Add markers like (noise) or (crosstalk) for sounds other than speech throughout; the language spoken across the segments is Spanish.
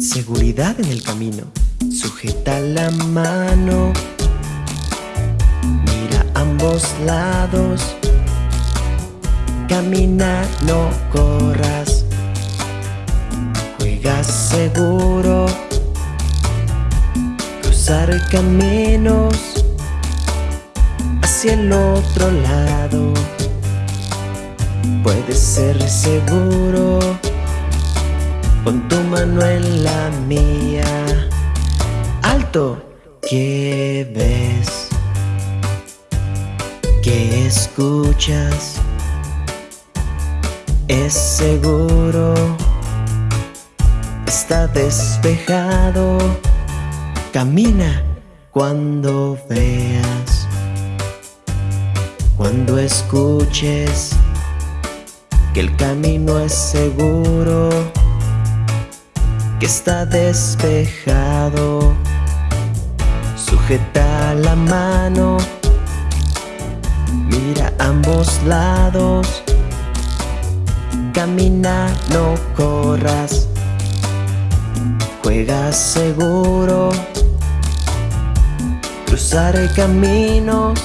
Seguridad en el camino. Sujeta la mano. Mira ambos lados. Camina, no corras. Juega seguro. Cruzar caminos hacia el otro lado. Puedes ser seguro con tu mano en la mía. Alto, ¿qué ves? ¿Qué escuchas? Es seguro, está despejado. Camina cuando veas, cuando escuches que el camino es seguro, que está despejado. Sujeta la mano, mira ambos lados, camina, no corras, juega seguro, cruzar caminos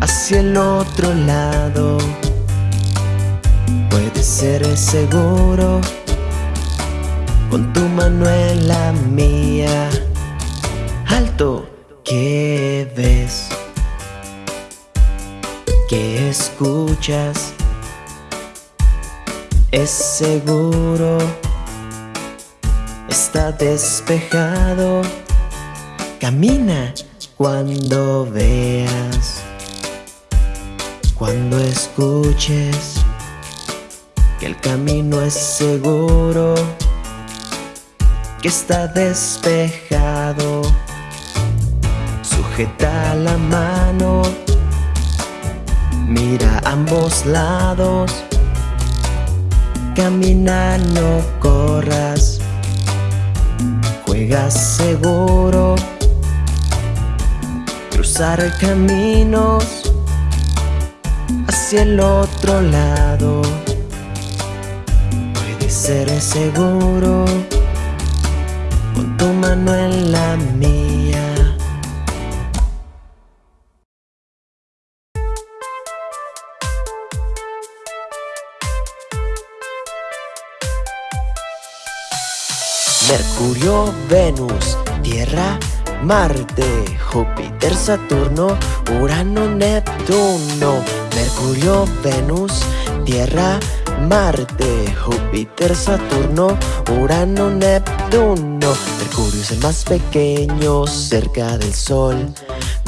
hacia el otro lado. Puedes ser seguro con tu mano en la mía. Alto, ¿qué ves? ¿Qué escuchas? Es seguro, está despejado. Camina cuando veas, cuando escuches que el camino es seguro, que está despejado. Sujeta la mano, mira ambos lados, camina, no corras, juega seguro, cruzar caminos hacia el otro lado. Ser seguro tu mano en la mía. Mercurio, Venus, Tierra, Marte, Júpiter, Saturno, Urano, Neptuno, Mercurio, Venus, Tierra, Marte, Júpiter, Saturno, Urano, Neptuno. Mercurio es el más pequeño cerca del Sol.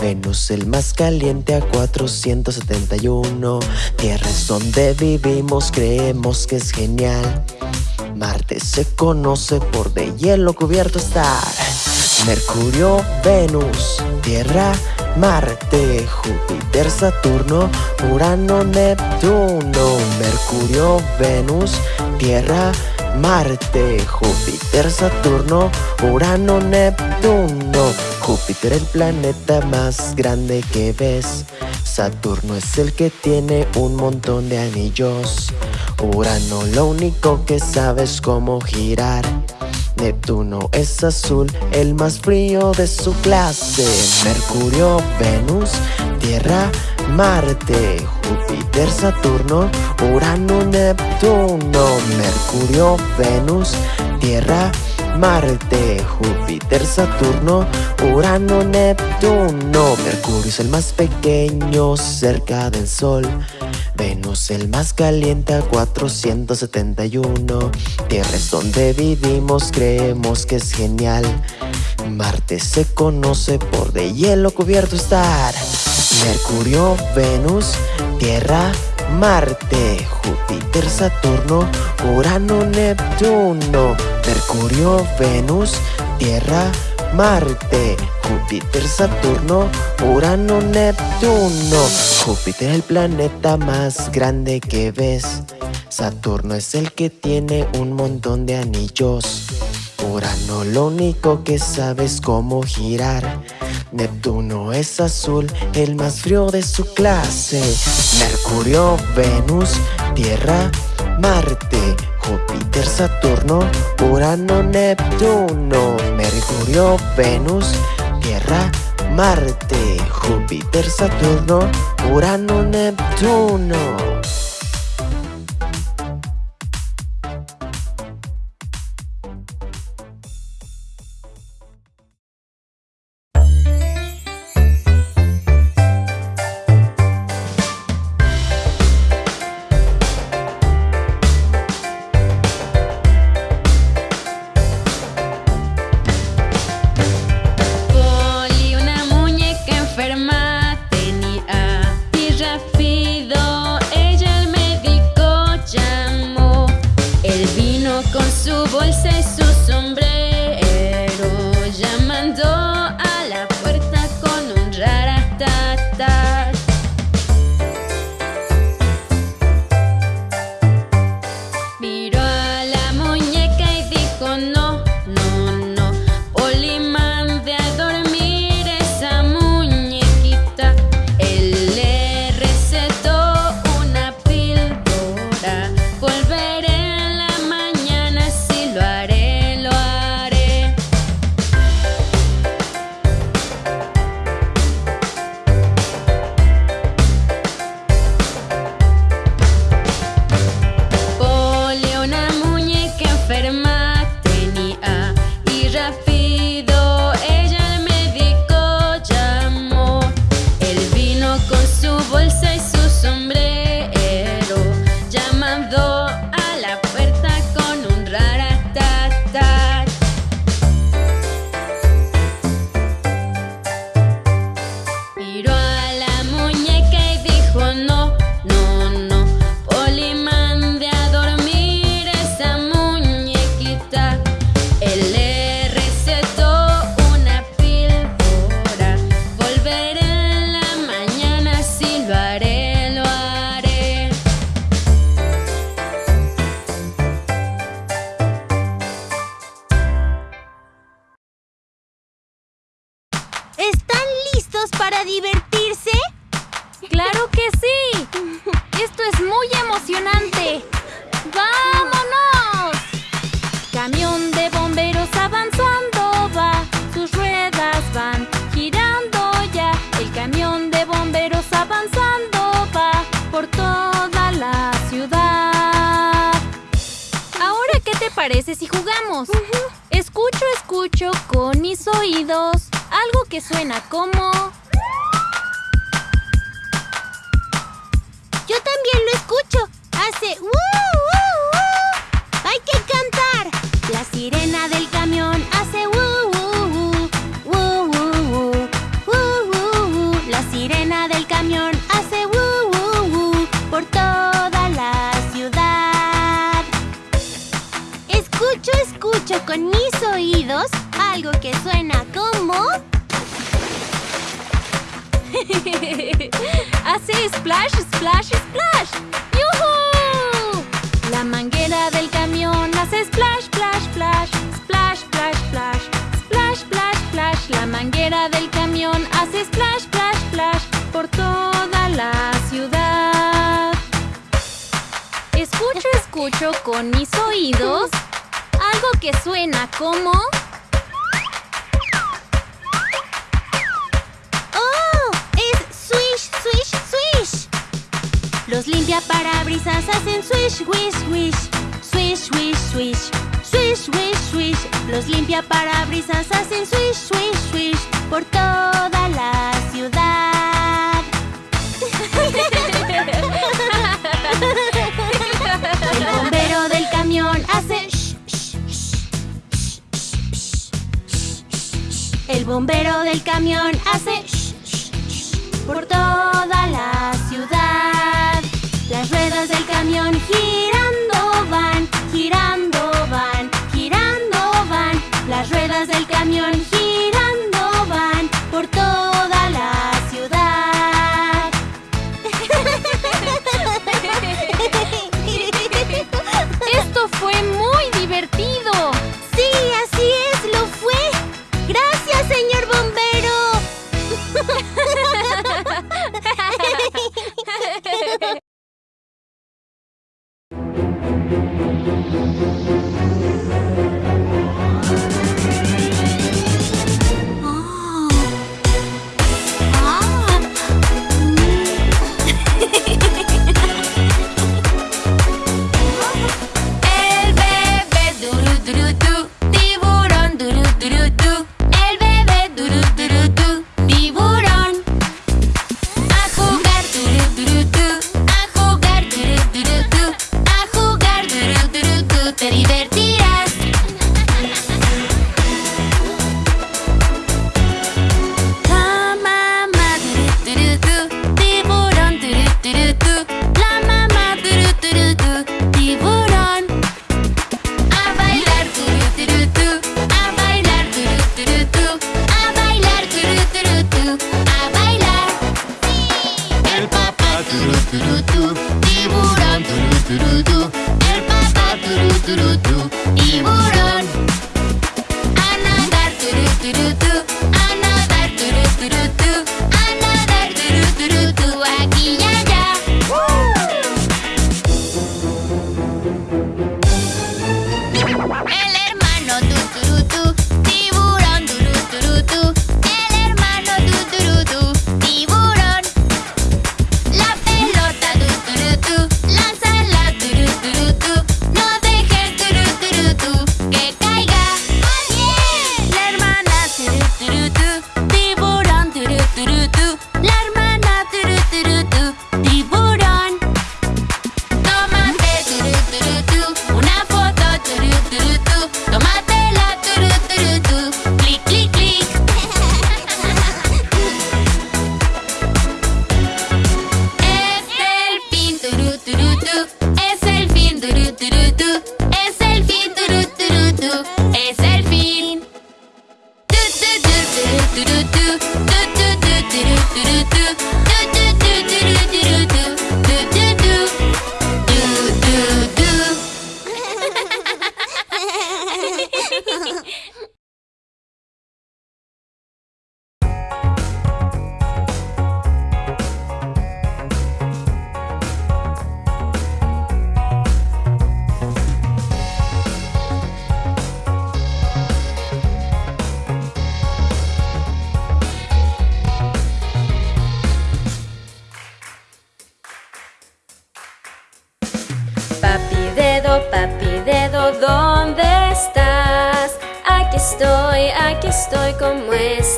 Venus el más caliente a 471 Tierra es donde vivimos, creemos que es genial. Marte se conoce por de hielo cubierto estar. Mercurio, Venus, Tierra, Marte, Júpiter, Saturno, Urano, Neptuno, Mercurio, Venus, Tierra, Marte, Júpiter, Saturno, Urano, Neptuno. Júpiter el planeta más grande que ves. Saturno es el que tiene un montón de anillos. Urano lo único que sabes cómo girar. Neptuno es azul, el más frío de su clase. Mercurio, Venus, Tierra, Marte, Júpiter, Saturno, Urano, Neptuno. Mercurio, Venus, Tierra, Marte, Júpiter, Saturno, Urano, Neptuno. Mercurio es el más pequeño cerca del Sol. Venus el más caliente a 471 Tierra es donde vivimos, creemos que es genial. Marte se conoce por de hielo cubierto estar. Mercurio, Venus, Tierra, Marte, Júpiter, Saturno, Urano, Neptuno. Mercurio, Venus, Tierra, Marte, Júpiter, Saturno, Urano, Neptuno. Júpiter el planeta más grande que ves. Saturno es el que tiene un montón de anillos. Urano lo único que sabes cómo girar. Neptuno es azul, el más frío de su clase. Mercurio, Venus, Tierra, Marte, Júpiter, Saturno, Urano, Neptuno, Mercurio, Venus, Tierra, Marte, Júpiter, Saturno, Urano, Neptuno. La manguera del camión hace splash, splash, splash. Por toda la ciudad. Escucho, escucho con mis oídos algo que suena como... ¡Oh! ¡Es swish, swish, swish! Los limpiaparabrisas hacen swish, wish, wish. Swish, wish, swish. Swish, wish, swish. Los limpiaparabrisas hacen swish, swish, swish. Por toda la ciudad. El bombero del camión hace shh, shh. El bombero del camión hace por toda la ciudad. Las ruedas del camión girando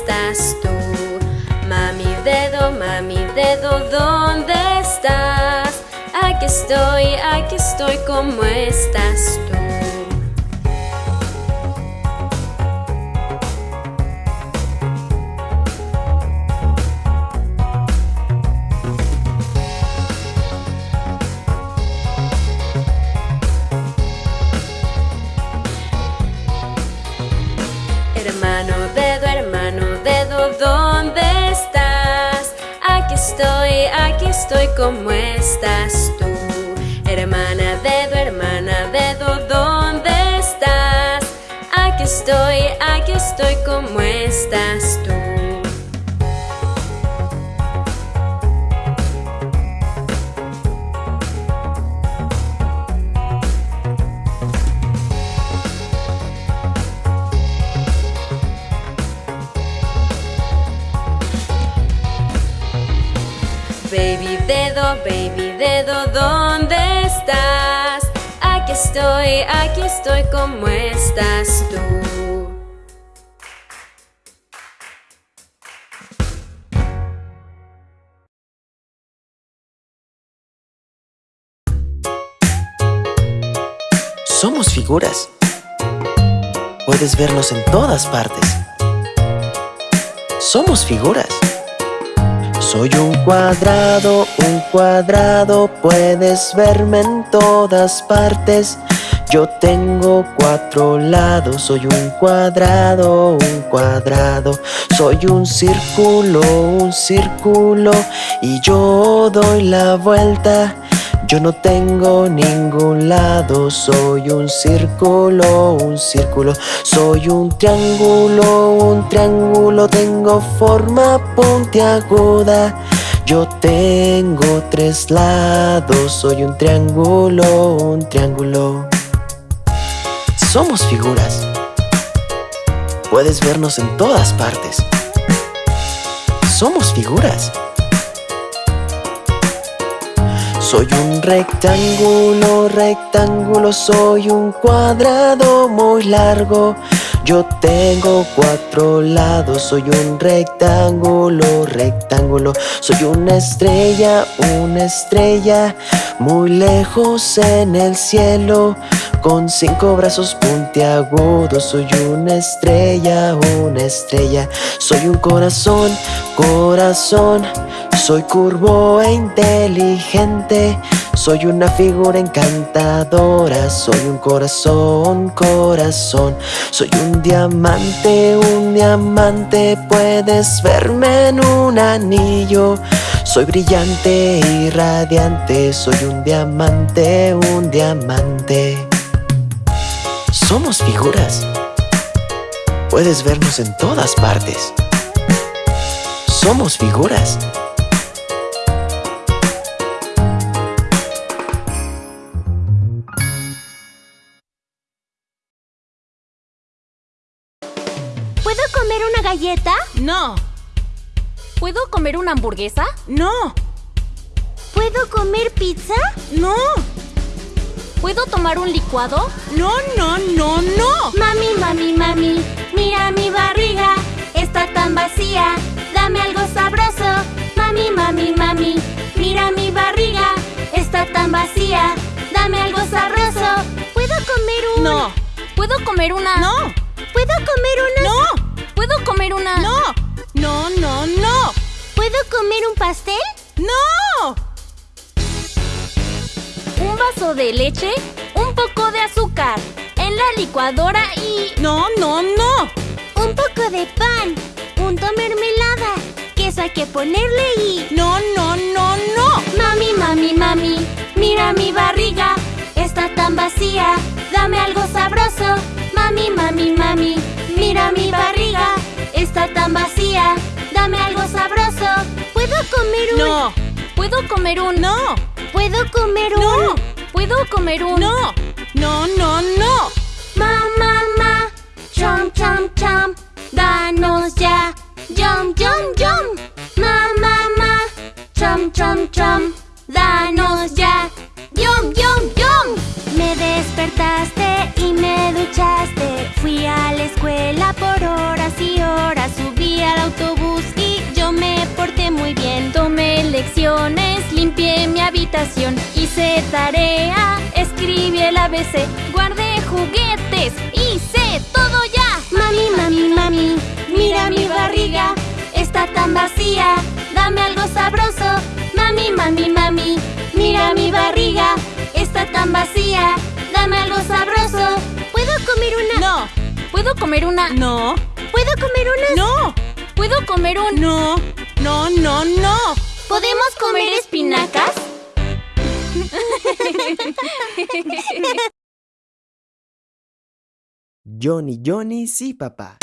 estás tú? Mami dedo, mami dedo, ¿dónde estás? Aquí estoy, aquí estoy, ¿cómo estás tú? Estoy, ¿cómo estás tú? Hermana dedo, hermana dedo, ¿dónde estás? Aquí estoy, aquí estoy, ¿cómo estás ¿dónde estás? Aquí estoy, aquí estoy, ¿cómo estás tú? Somos figuras. Puedes vernos en todas partes. Somos figuras. Soy un cuadrado, un cuadrado, puedes verme en todas partes. Yo tengo cuatro lados, soy un cuadrado, un cuadrado. Soy un círculo, un círculo, y yo doy la vuelta. Yo no tengo ningún lado, soy un círculo, un círculo. Soy un triángulo, un triángulo Tengo forma puntiaguda. Yo tengo tres lados, soy un triángulo, un triángulo. Somos figuras. Puedes vernos en todas partes. Somos figuras soy un rectángulo, rectángulo, soy un cuadrado muy largo Yo tengo cuatro lados, soy un rectángulo, rectángulo. Soy una estrella, una estrella, muy lejos en el cielo. Con cinco brazos puntiagudos, soy una estrella, una estrella. Soy un corazón, corazón. Soy curvo e inteligente Soy una figura encantadora Soy un corazón, corazón. Soy un diamante, un diamante Puedes verme en un anillo. Soy brillante y radiante Soy un diamante, un diamante. Somos figuras. Puedes vernos en todas partes. Somos figuras galleta? No. ¿Puedo comer una hamburguesa? No. ¿Puedo comer pizza? No. ¿Puedo tomar un licuado? No, no, no, no. Mami, mami, mami, mira mi barriga, está tan vacía. Dame algo sabroso. Mami, mami, mami, mira mi barriga, está tan vacía. Dame algo sabroso. ¿Puedo comer un...? No. ¿Puedo comer una? No. ¿Puedo comer una...? No. ¿Puedo comer una? No. No, no, no. ¿Puedo comer un pastel? No. Un vaso de leche, un poco de azúcar, en la licuadora y... No, no, no. Un poco de pan, punto mermelada, queso hay que ponerle y... No, no, no, no. Mami, mami, mami, mira mi barriga, está tan vacía. Dame algo sabroso. Mami, mami, mami, mira mi barriga, está tan vacía. Dame algo sabroso. ¿Puedo comer un...? No. ¿Puedo comer un? No. ¿Puedo comer un...? No. ¿Puedo comer un? No. No, no, no. Ma, ma, ma, chom, chom, chom, danos ya, yum, yum, yum. Ma, ma, ma, chom, chom, chom, danos ya, yum, yum, yum. Despertaste y me duchaste, fui a la escuela por horas y horas, subí al autobús y yo me porté muy bien. Tomé lecciones, limpié mi habitación, hice tarea, escribí el ABC, guardé juguetes, hice todo ya. Mami, mami, mami, mira mi barriga, está tan vacía. Dame algo sabroso. Mami, mami, mami, mira mi barriga, está tan vacía. Dame algo sabroso. ¿Puedo comer una? No. ¿Puedo comer una? No. ¿Puedo comer una? No. ¿Puedo comer un? No. No, no, no. ¿Podemos comer espinacas? (laughs) Johnny, Johnny, sí, papá.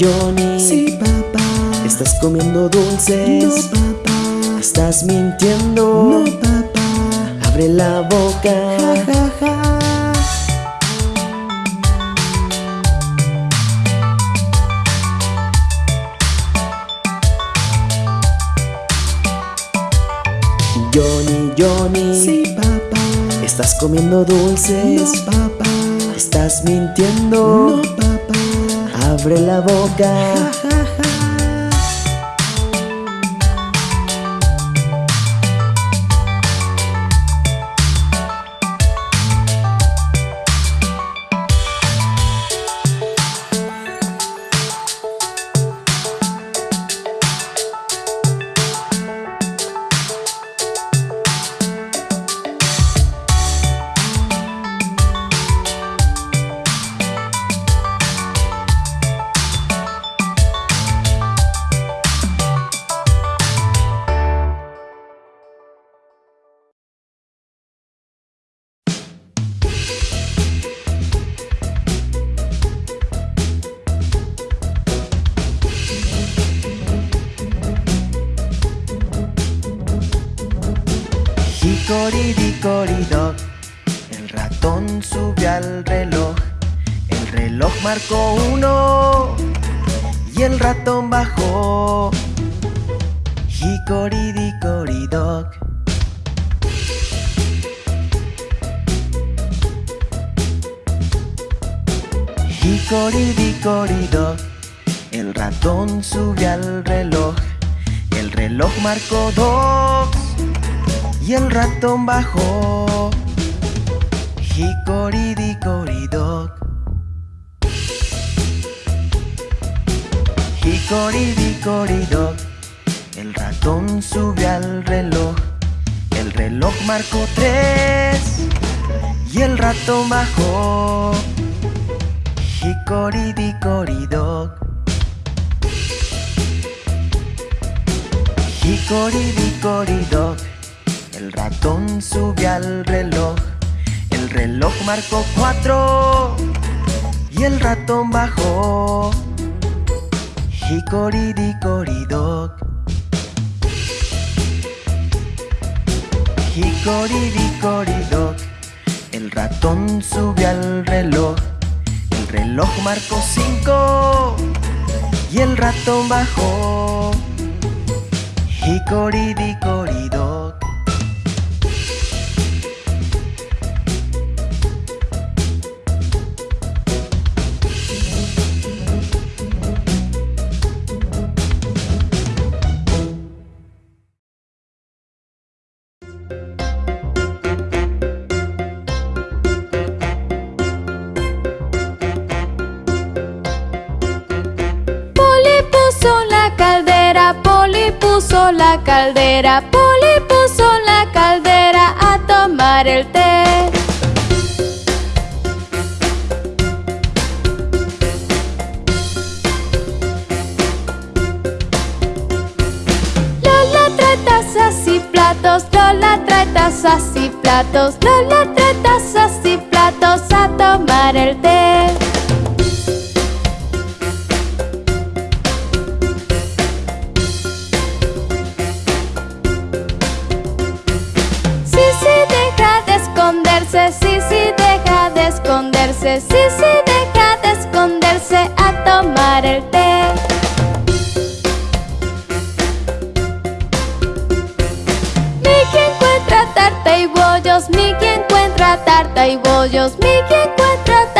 Johnny. Sí, papá. ¿Estás comiendo dulces? No, papá. ¿Estás mintiendo? No, papá. Abre la boca. Ja, ja, ja. Johnny, Johnny. Sí, papá. ¿Estás comiendo dulces? No, papá. ¿Estás mintiendo? No, papá. Abre la boca. Marcó uno y el ratón bajó. Hickory-dickory-dock. Hickory-dickory-dock, el ratón subió al reloj. El reloj marcó dos y el ratón bajó. Hickory-dickory-dock. Hickory-dickory-dock, el ratón subió al reloj. El reloj marcó tres y el ratón bajó. Hickory-dickory-dock. Hickory-dickory-dock, El ratón subió al reloj. El reloj marcó cuatro y el ratón bajó. Hickory-dickory-dock. Hickory-dickory-dock. El ratón subió al reloj. El reloj marcó cinco y el ratón bajó. Hickory-dickory-dock. Caldera, Poli puso la caldera a tomar el té. Lola trae tazas y platos, Lola trae tazas y platos, Lola trae tazas y platos a tomar el té. Esconderse, sí, sí, deja de esconderse, sí, sí, deja de esconderse a tomar el té. Mickey encuentra tarta y bollos, Mickey encuentra tarta y bollos, Mickey encuentra tarta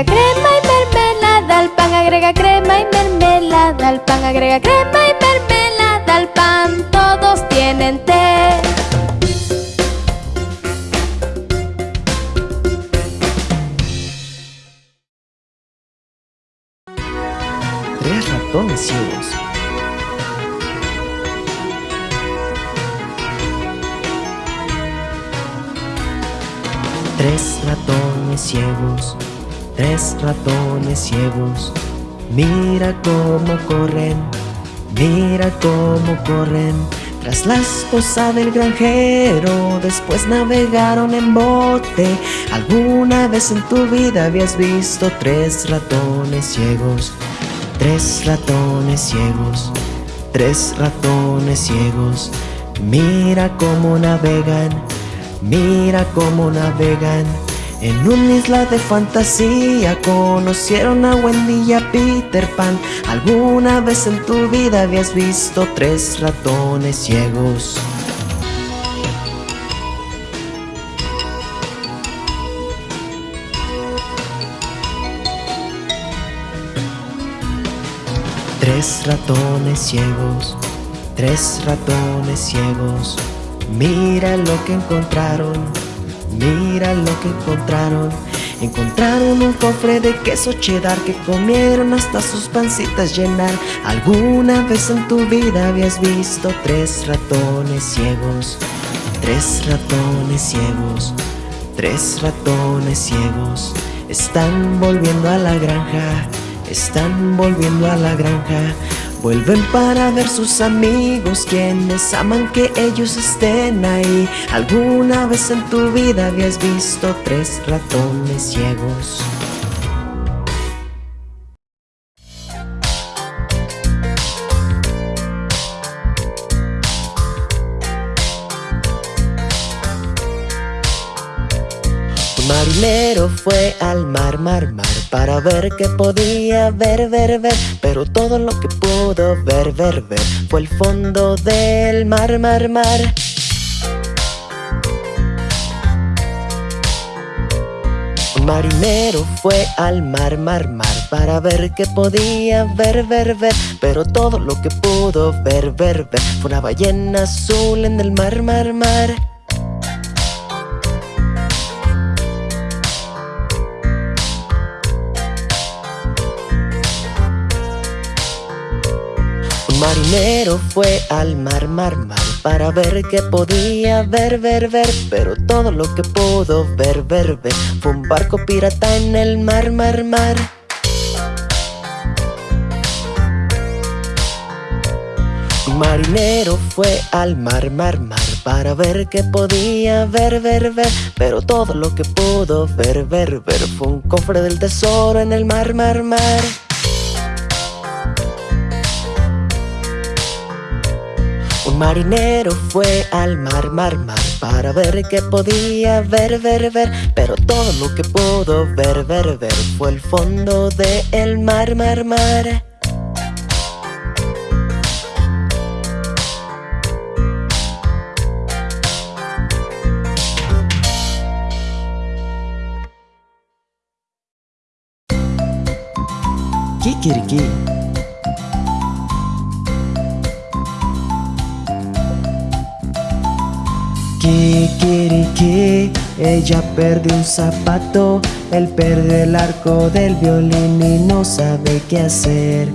Agrega crema y mermelada al pan, agrega crema y mermelada al pan, agrega crema y mermelada al pan, todos tienen té. Ratones ciegos. Mira cómo corren, mira cómo corren. Tras la esposa del granjero, después navegaron en bote. ¿Alguna vez en tu vida habías visto tres ratones ciegos? Tres ratones ciegos, tres ratones ciegos. Mira cómo navegan, mira cómo navegan. En una isla de fantasía conocieron a Wendy y a Peter Pan. ¿Alguna vez en tu vida habías visto tres ratones ciegos? Tres ratones ciegos, tres ratones ciegos. Mira lo que encontraron, mira lo que encontraron. Encontraron un cofre de queso cheddar que comieron hasta sus pancitas llenar. ¿Alguna vez en tu vida habías visto tres ratones ciegos? Tres ratones ciegos, tres ratones ciegos. Están volviendo a la granja, están volviendo a la granja. Vuelven para ver sus amigos, quienes aman que ellos estén ahí. ¿Alguna vez en tu vida habías visto tres ratones ciegos? Marinero fue al mar, mar, mar Para ver qué podía ver, ver, ver. Pero todo lo que pudo ver, ver, ver Fue el fondo del mar, mar, mar. Marinero fue al mar, mar, mar Para ver qué podía ver, ver, ver. Pero todo lo que pudo ver, ver, ver Fue una ballena azul en el mar, mar, mar Un marinero fue al mar, mar, mar Para ver qué podía ver, ver, ver Pero todo lo que pudo ver, ver, ver Fue un barco pirata en el mar, mar, mar. Marinero fue al mar, mar, mar Para ver qué podía ver, ver, ver Pero todo lo que pudo ver, ver, ver Fue un cofre del tesoro en el mar, mar, mar marinero fue al mar, mar, mar Para ver qué podía ver, ver, ver. Pero todo lo que pudo ver, ver, ver Fue el fondo del el mar, mar, mar. Kikiriki Kikiriki Ella perdió un zapato Él perdió el arco del violín y no sabe qué hacer.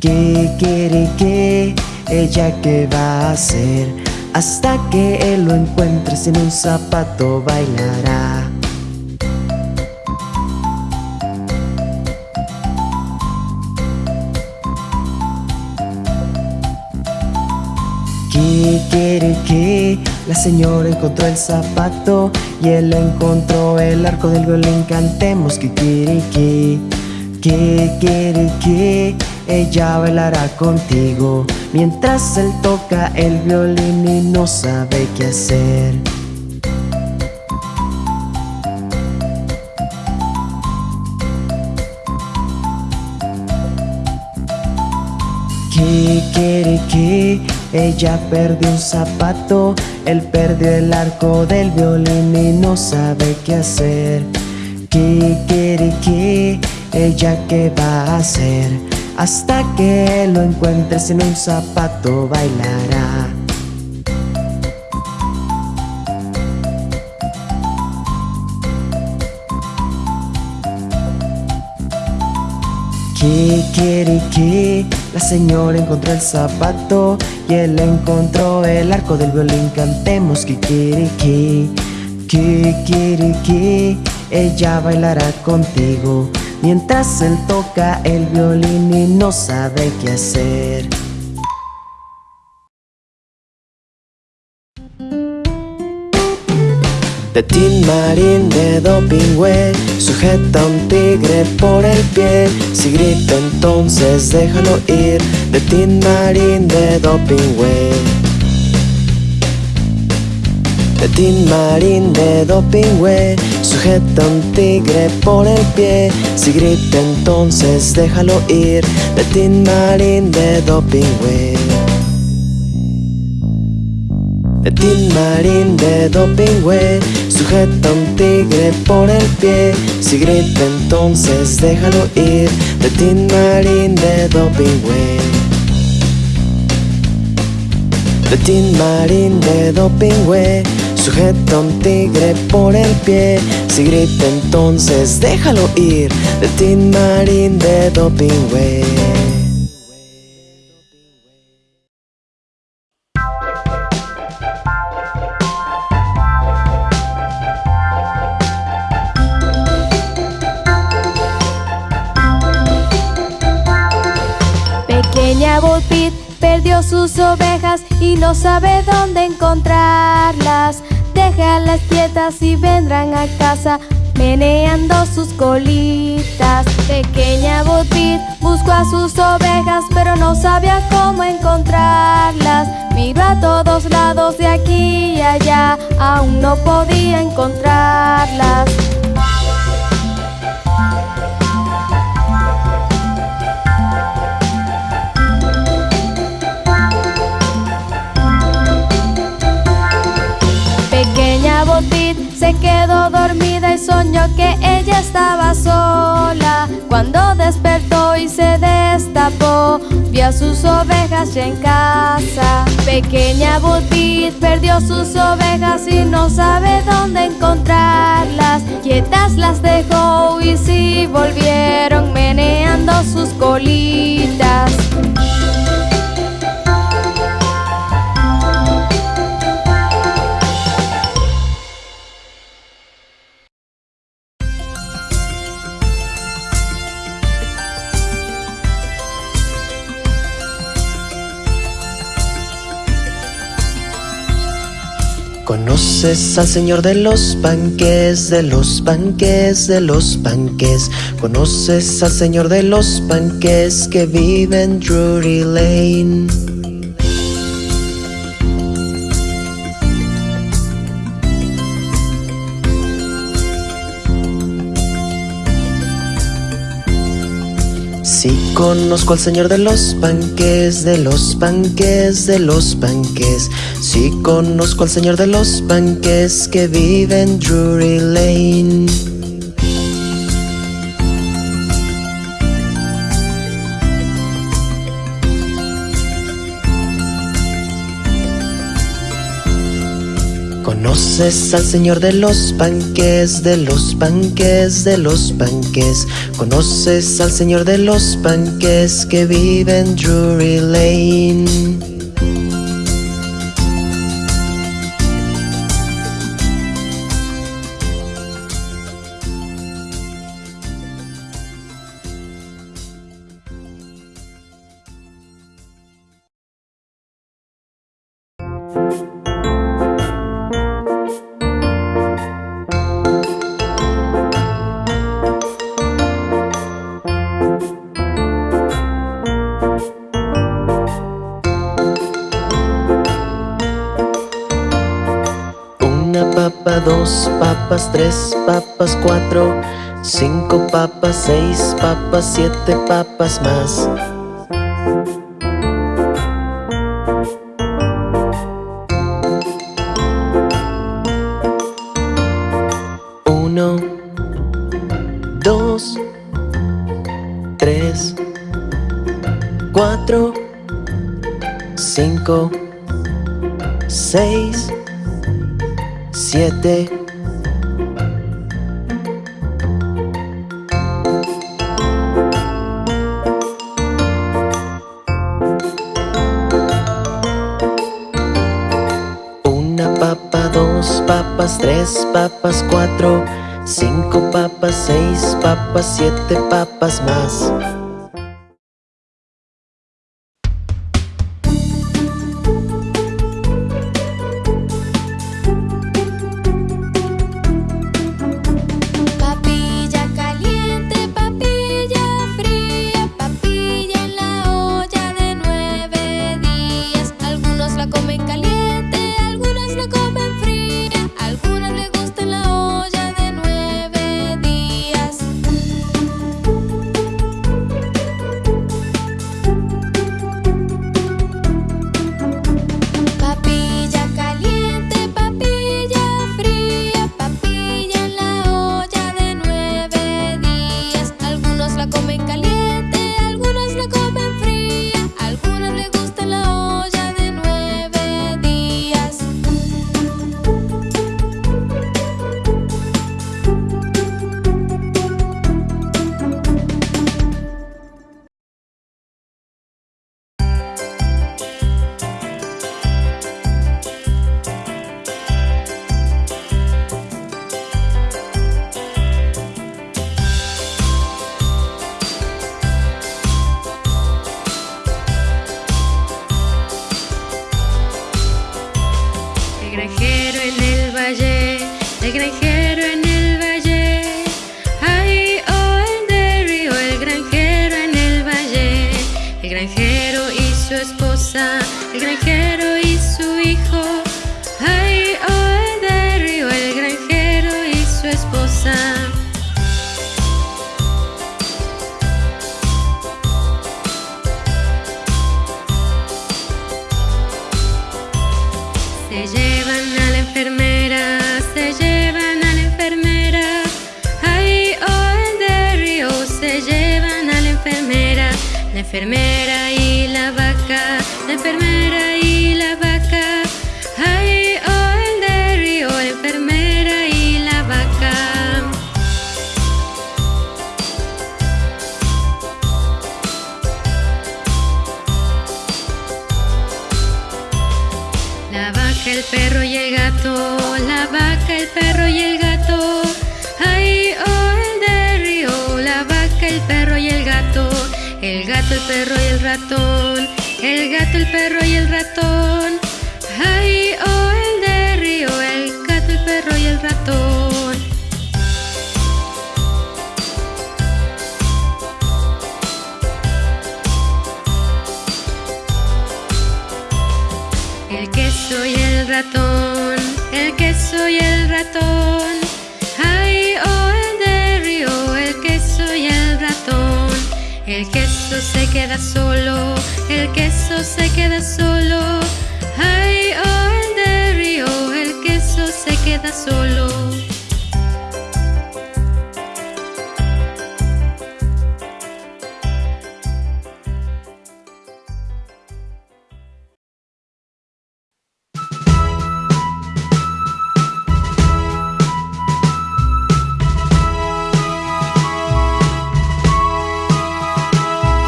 Kikiriki Ella qué va a hacer Hasta que él lo encuentre sin un zapato bailará. Kikiriki La señora encontró el zapato Y él encontró el arco del violín. Cantemos Kikiriki Kikiriki Ella bailará contigo. Mientras él toca el violín y no sabe qué hacer. Kikiriki Ella perdió un zapato Él perdió el arco del violín y no sabe qué hacer. Kikiriki Ella qué va a hacer Hasta que lo encuentre sin un zapato bailará. Kikiriki La señora encontró el zapato Y él encontró el arco del violín. Cantemos Kikiriki Kikiriki Ella bailará contigo. Mientras él toca el violín y no sabe qué hacer De Tin Marín de Dopingüe Sujeta un tigre por el pie. Si grita entonces déjalo ir De Tin Marín de Dopingüe. De Tin Marín de Dopingüe Sujeta un tigre por el pie. Si grita entonces déjalo ir De Tin Marín de Dopingüe de Tin Marín de Dopingüe Sujeta un tigre por el pie. Si grita entonces déjalo ir De Tin Marín de Dopingüe. De Tin Marín de Dopingüe Sujeta un tigre por el pie. Si grita entonces déjalo ir De Tin Marín de Dopingüe sus ovejas y no sabe dónde encontrarlas. Déjalas quietas y vendrán a casa meneando sus colitas. Pequeña Bullpit buscó a sus ovejas pero no sabía cómo encontrarlas. Miró a todos lados de aquí y allá, aún no podía encontrarlas. Se quedó dormida y soñó que ella estaba sola. Cuando despertó y se destapó, vio a sus ovejas ya en casa. Pequeña Botit perdió sus ovejas y no sabe dónde encontrarlas. Quietas las dejó y sí volvieron meneando sus colitas. Conoces al señor de los panques, de los panques, de los panques. Conoces al señor de los panques que vive en Drury Lane. Sí conozco al señor de los panques, de los panques, de los panques. Sí conozco al señor de los panques que vive en Drury Lane. Conoces al señor de los panques, de los panques, de los panques. Conoces al señor de los panques que vive en Drury Lane. tres papas, cuatro, cinco papas, seis papas, siete papas más. siete papas más. Se queda solo. Ay, oh, el de río, el queso se queda solo.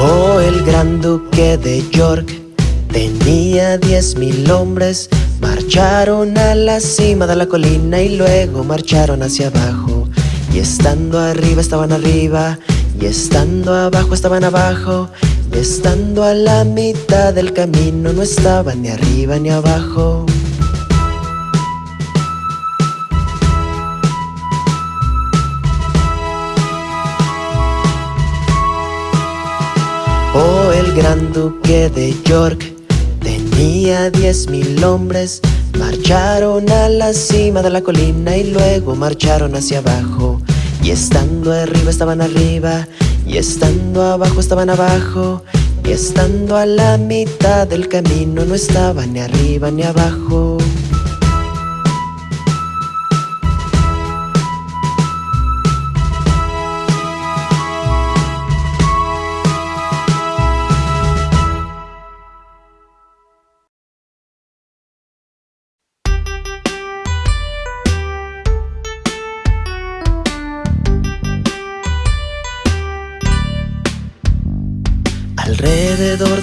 Oh, el gran duque de York tenía diez mil hombres. Marcharon a la cima de la colina y luego marcharon hacia abajo. Y estando arriba estaban arriba, y estando abajo estaban abajo, y estando a la mitad del camino no estaban ni arriba ni abajo. Oh, el gran duque de York tenía diez mil hombres. Marcharon a la cima de la colina y luego marcharon hacia abajo. Y estando arriba estaban arriba, y estando abajo estaban abajo, y estando a la mitad del camino no estaban ni arriba ni abajo.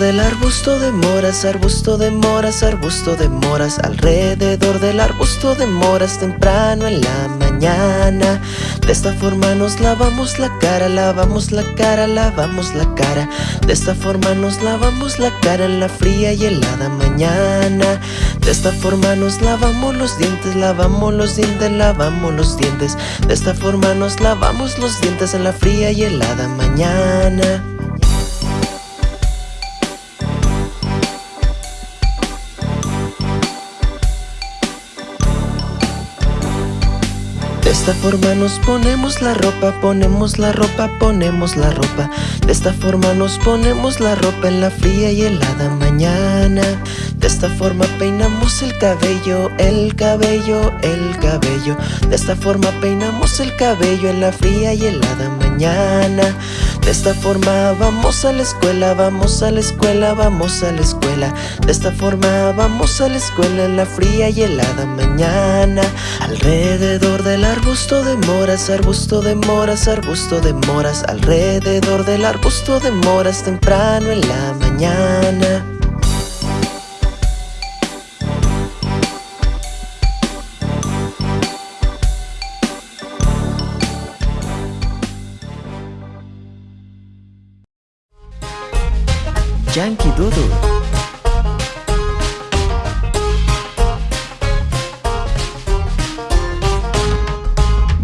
Del arbusto de moras, arbusto de moras, arbusto de moras Alrededor del arbusto de moras temprano en la mañana. De esta forma nos lavamos la cara, lavamos la cara, lavamos la cara. De esta forma nos lavamos la cara en la fría y helada mañana. De esta forma nos lavamos los dientes, lavamos los dientes, lavamos los dientes. De esta forma nos lavamos los dientes en la fría y helada mañana esta forma nos ponemos la ropa, ponemos la ropa, ponemos la ropa. De esta forma nos ponemos la ropa en la fría y helada mañana. De esta forma peinamos el cabello, el cabello, el cabello. De esta forma peinamos el cabello en la fría y helada mañana De esta forma vamos a la escuela, vamos a la escuela, vamos a la escuela. De esta forma vamos a la escuela en la fría y helada mañana. Alrededor del arbusto de moras, arbusto de moras, arbusto de moras. Alrededor del arbusto de moras temprano en la mañana Yankee Doodle.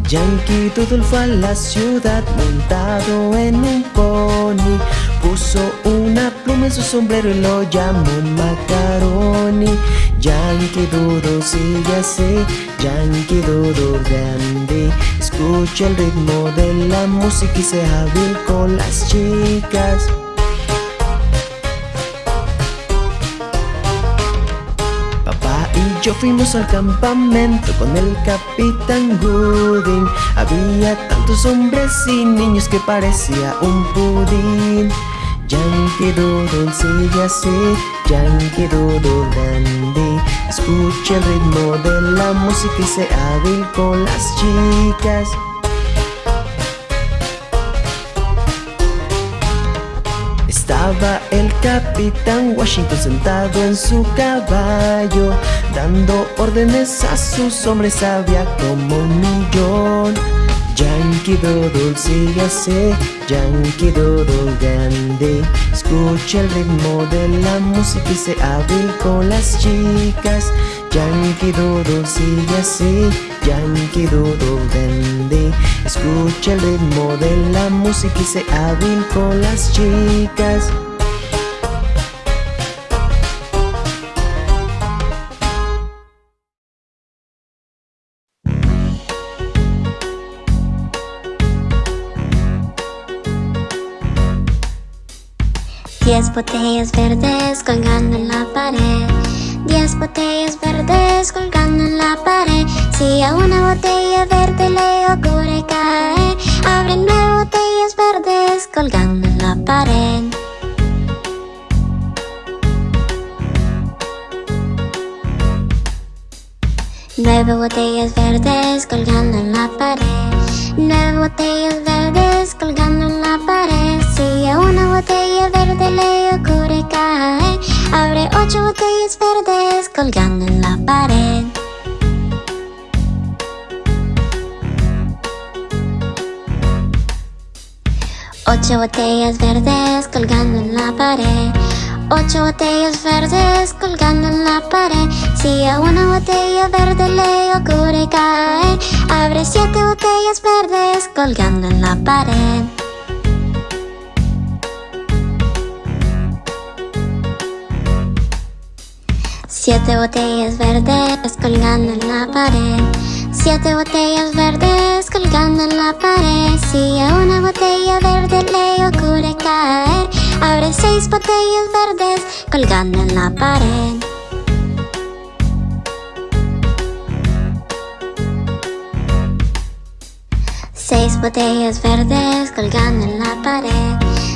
Yankee Doodle fue a la ciudad montado en un pony. Puso una pluma en su sombrero y lo llamó Macaroni. Yankee Doodle sigue así, Yankee Doodle grande. Escucha el ritmo de la música y sea hábil con las chicas yo fuimos al campamento con el capitán Gooding. Había tantos hombres y niños que parecía un pudín. Yankee Doodle sigue así, Yankee Doodle dandy. Escucha el ritmo de la música y sea hábil con las chicas El capitán Washington sentado en su caballo Dando órdenes a sus hombres, había como un millón. Yankee Doodle sigue así, Yankee Doodle grande. Escucha el ritmo de la música y sé hábil con las chicas Yankee Dodo sigue así, Yankee Dodo dandy. Escucha el ritmo de la música y se hábil con las chicas. Diez botellas verdes colgando en la pared. Diez botellas verdes colgando en la pared. Si a una botella verde le ocurre caer, abre nueve botellas verdes colgando en la pared. Nueve botellas verdes colgando en la pared. Nueve botellas verdes colgando en la pared. Si a una botella verde le ocurre caer, abre ocho botellas verdes colgando en la pared. Ocho botellas verdes colgando en la pared. Ocho botellas verdes colgando en la pared. Si a una botella verde le ocurre caer, abre siete botellas verdes colgando en la pared. Siete botellas verdes colgando en la pared. Siete botellas verdes colgando en la pared. Si a una botella verde le ocurre caer, abre seis botellas verdes colgando en la pared. Seis botellas verdes colgando en la pared.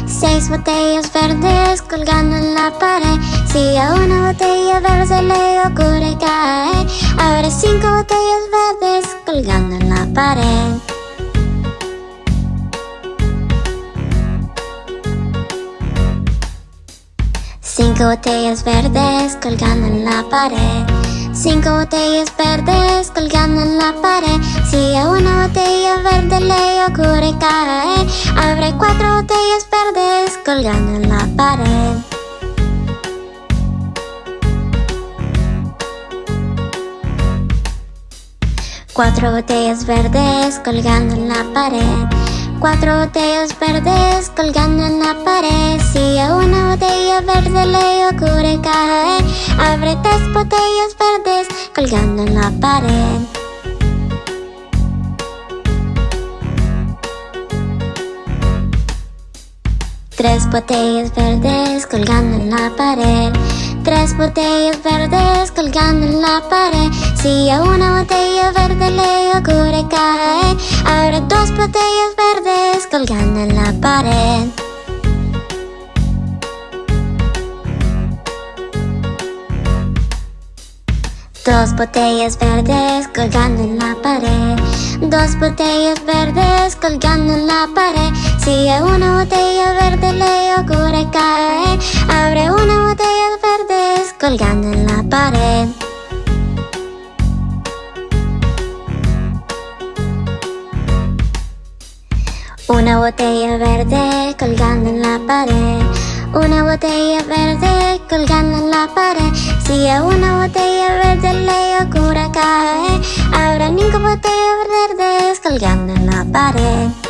Seis botellas verdes colgando en la pared. Si a una botella verde le ocurre caer, abre cinco botellas verdes colgando en la pared. Cinco botellas verdes colgando en la pared. Cinco botellas verdes colgando en la pared. Si a una botella verde le ocurre caer, abre cuatro botellas verdes colgando en la pared. Cuatro botellas verdes colgando en la pared. Cuatro botellas verdes colgando en la pared. Si a una botella verde le ocurre caer, abre tres botellas verdes colgando en la pared. Tres botellas verdes colgando en la pared. Tres botellas verdes colgando en la pared. Si a una botella verde le ocurre caer, abre dos botellas verdes colgando en la pared. Dos botellas verdes colgando en la pared. Dos botellas verdes colgando en la pared. Si a una botella verde le ocurre caer, abre una botella verdes colgando en la pared. Una botella verde colgando en la pared. Una botella verde colgando en la pared. Si a una botella verde le ocurre caer, habrá cinco botellas verdes colgando en la pared.